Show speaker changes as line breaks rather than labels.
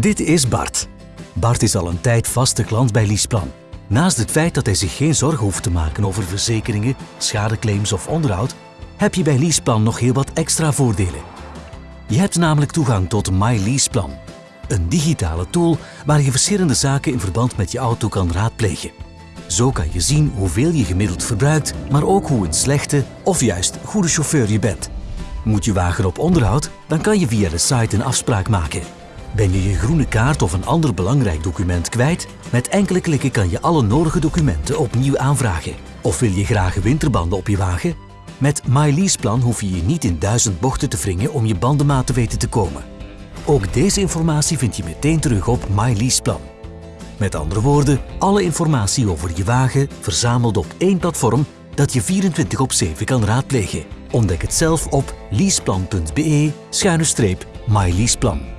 Dit is Bart. Bart is al een tijd vaste klant bij Leaseplan. Naast het feit dat hij zich geen zorgen hoeft te maken over verzekeringen, schadeclaims of onderhoud, heb je bij Leaseplan nog heel wat extra voordelen. Je hebt namelijk toegang tot My Leaseplan, een digitale tool waar je verschillende zaken in verband met je auto kan raadplegen. Zo kan je zien hoeveel je gemiddeld verbruikt, maar ook hoe een slechte of juist goede chauffeur je bent. Moet je wagen op onderhoud, dan kan je via de site een afspraak maken. Ben je je groene kaart of een ander belangrijk document kwijt? Met enkele klikken kan je alle nodige documenten opnieuw aanvragen. Of wil je graag winterbanden op je wagen? Met MyLeaseplan hoef je je niet in duizend bochten te wringen om je bandenmaat te weten te komen. Ook deze informatie vind je meteen terug op MyLeaseplan. Met andere woorden, alle informatie over je wagen verzameld op één platform dat je 24 op 7 kan raadplegen. Ontdek het zelf op leaseplan.be-myleaseplan.